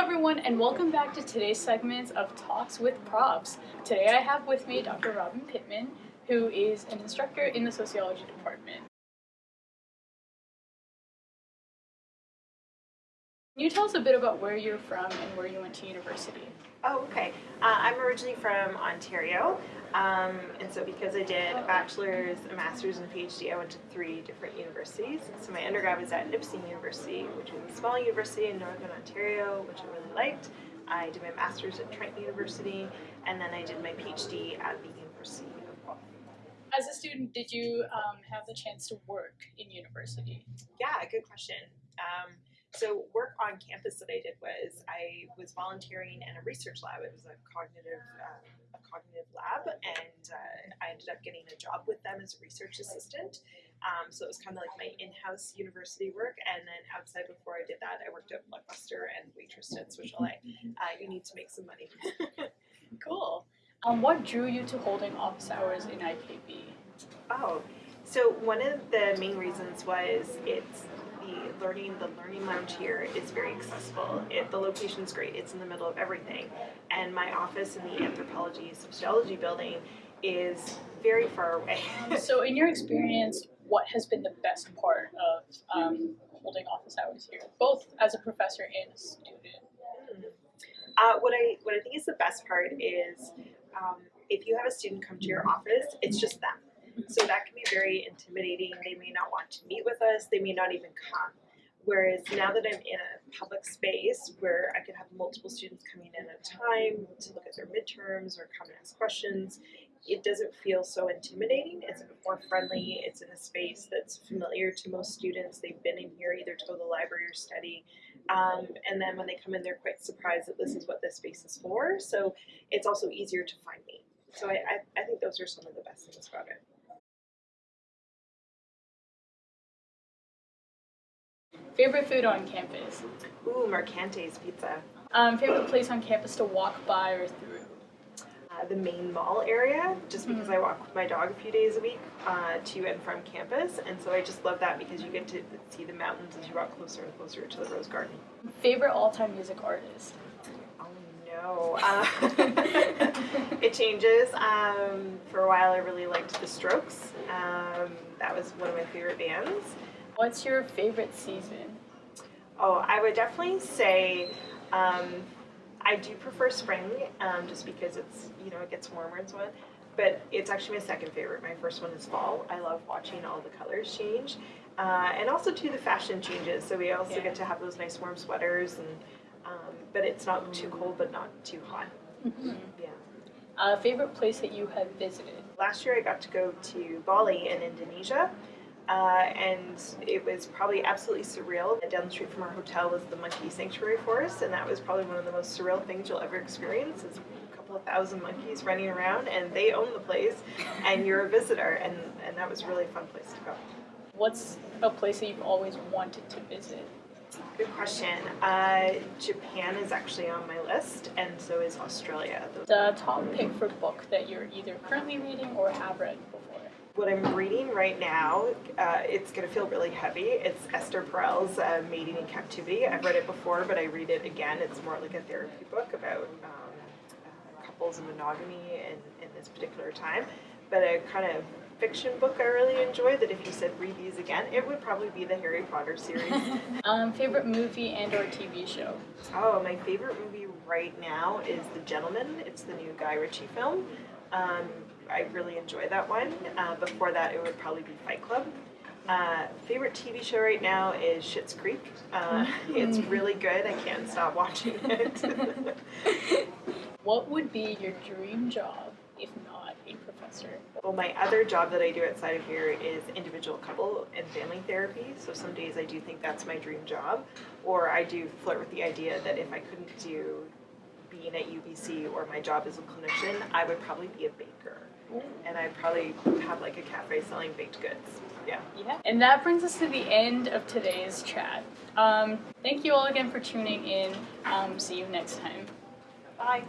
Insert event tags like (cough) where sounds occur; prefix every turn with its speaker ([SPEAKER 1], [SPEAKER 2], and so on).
[SPEAKER 1] everyone and welcome back to today's segment of Talks with Profs. Today I have with me Dr. Robin Pittman, who is an instructor in the sociology department. Can you tell us a bit about where you're from and where you went to university?
[SPEAKER 2] Oh, okay. Uh, I'm originally from Ontario, um, and so because I did a bachelor's, a master's, and a PhD, I went to three different universities. So my undergrad was at Nipissing University, which is a small university in Northern Ontario, which I really liked. I did my master's at Trent University, and then I did my PhD at the University of Guelph.
[SPEAKER 1] As a student, did you um, have the chance to work in university?
[SPEAKER 2] Yeah, good question. Um, so work on campus that I did was I was volunteering in a research lab. It was a cognitive uh, a cognitive lab, and uh, I ended up getting a job with them as a research assistant. Um, so it was kind of like my in-house university work. And then outside, before I did that, I worked at Blockbuster and waitressed at Swiss Chalet. Uh, you need to make some money. (laughs)
[SPEAKER 1] cool. Um, what drew you to holding office hours in IKB?
[SPEAKER 2] Oh, so one of the main reasons was it's the learning, the learning lounge here is very accessible. It, the location is great. It's in the middle of everything. And my office in the anthropology sociology building is very far away. (laughs)
[SPEAKER 1] so in your experience, what has been the best part of um, holding office hours here, both as a professor and a student?
[SPEAKER 2] Uh, what I what I think is the best part is um, if you have a student come to your office, it's just them so that can be very intimidating. They may not want to meet with us, they may not even come. Whereas now that I'm in a public space where I can have multiple students coming in at a time to look at their midterms or come and ask questions, it doesn't feel so intimidating. It's a bit more friendly. It's in a space that's familiar to most students. They've been in here either to go to the library or study. Um, and then when they come in, they're quite surprised that this is what this space is for. So it's also easier to find me. So I, I, I think those are some of the best things about it.
[SPEAKER 1] Favorite food on campus?
[SPEAKER 2] Ooh, Mercante's Pizza.
[SPEAKER 1] Um, favorite place on campus to walk by or through?
[SPEAKER 2] Uh, the main mall area, just because mm -hmm. I walk with my dog a few days a week uh, to and from campus, and so I just love that because you get to see the mountains as you walk closer and closer to the Rose Garden.
[SPEAKER 1] Favorite all-time music artist?
[SPEAKER 2] Oh no, uh, (laughs) it changes. Um, for a while, I really liked The Strokes. Um, that was one of my favorite bands.
[SPEAKER 1] What's your favorite season?
[SPEAKER 2] Oh, I would definitely say um, I do prefer spring um, just because it's, you know, it gets warmer and so on. But it's actually my second favorite. My first one is fall. I love watching all the colors change. Uh, and also too the fashion changes. So we also yeah. get to have those nice warm sweaters and um, but it's not too cold but not too hot. Mm -hmm. (laughs) Yeah.
[SPEAKER 1] Uh, favorite place that you have visited?
[SPEAKER 2] Last year I got to go to Bali in Indonesia. Uh, and it was probably absolutely surreal. Down the street from our hotel was the monkey sanctuary forest, and that was probably one of the most surreal things you'll ever experience. Is a couple of thousand monkeys running around, and they own the place, and (laughs) you're a visitor, and, and that was a really fun place to go.
[SPEAKER 1] What's a place that you've always wanted to visit?
[SPEAKER 2] Good question. Uh, Japan is actually on my list, and so is Australia.
[SPEAKER 1] The top pick for book that you're either currently reading or have read before?
[SPEAKER 2] What I'm reading right now, uh, it's going to feel really heavy. It's Esther Perel's uh, Mating in Captivity. I've read it before, but I read it again. It's more like a therapy book about um, uh, couples and monogamy in, in this particular time. But a kind of fiction book I really enjoy that if you said read these again, it would probably be the Harry Potter series. (laughs)
[SPEAKER 1] um, favorite movie and or TV show?
[SPEAKER 2] Oh, my favorite movie right now is The Gentlemen. It's the new Guy Ritchie film. Um, I really enjoy that one. Uh, before that, it would probably be Fight Club. Uh, favorite TV show right now is Schitt's Creek. Uh, (laughs) it's really good. I can't stop watching it. (laughs)
[SPEAKER 1] what would be your dream job if not a professor?
[SPEAKER 2] Well, my other job that I do outside of here is individual couple and family therapy. So some days I do think that's my dream job, or I do flirt with the idea that if I couldn't do being at UBC or my job as a clinician, I would probably be a baker and I'd probably have like a cafe selling baked goods. Yeah.
[SPEAKER 1] Yeah. And that brings us to the end of today's chat. Um, thank you all again for tuning in. Um, see you next time.
[SPEAKER 2] Bye.